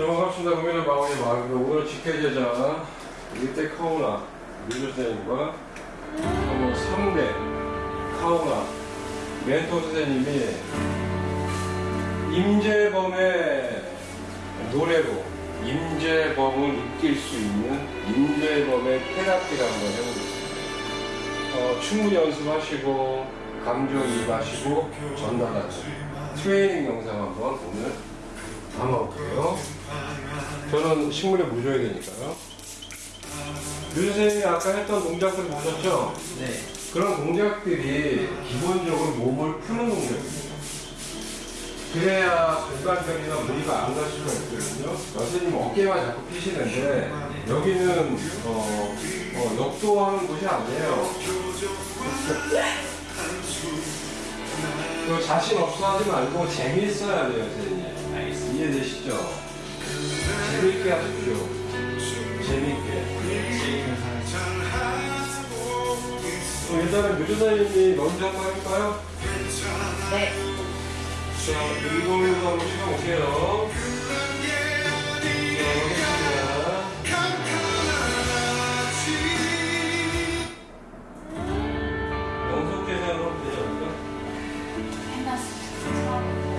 자, 반갑습니다. 국민의 마음의 마음이 오늘 직계제자 일대 카오나 민주 선생님과 한번 3대 카오나 멘토 선생님이 임재범의 노래로 임재범을 느낄 수 있는 임재범의 테라피를 한번 해보겠습니다. 어, 충분히 연습하시고 감정이입하시고 전달하는 트레이닝 영상 한번 오늘 담아볼게요. 저는 식물에 묻어야 되니까요. 류 선생님이 아까 했던 동작들 보셨죠? 네. 그런 동작들이 기본적으로 몸을 푸는 동작입니다. 그래야 공간적이나 무리가 안 갈 수가 있거든요. 선생님 어깨만 자꾸 피시는데 여기는 어, 어, 역도하는 곳이 아니에요. 그 자신 없어 하지 말고 재미있어야 돼요, 선생님. 알겠습니다. 재밌게 하십시오. 재밌게. 그럼 일단은 묘조사님이 먼저 한번 해볼까요? 네. 자, 일본으로 한번 시켜볼게요. 자, 하겠습니다. 연속 계산으로 되지 않을까? 해놨어.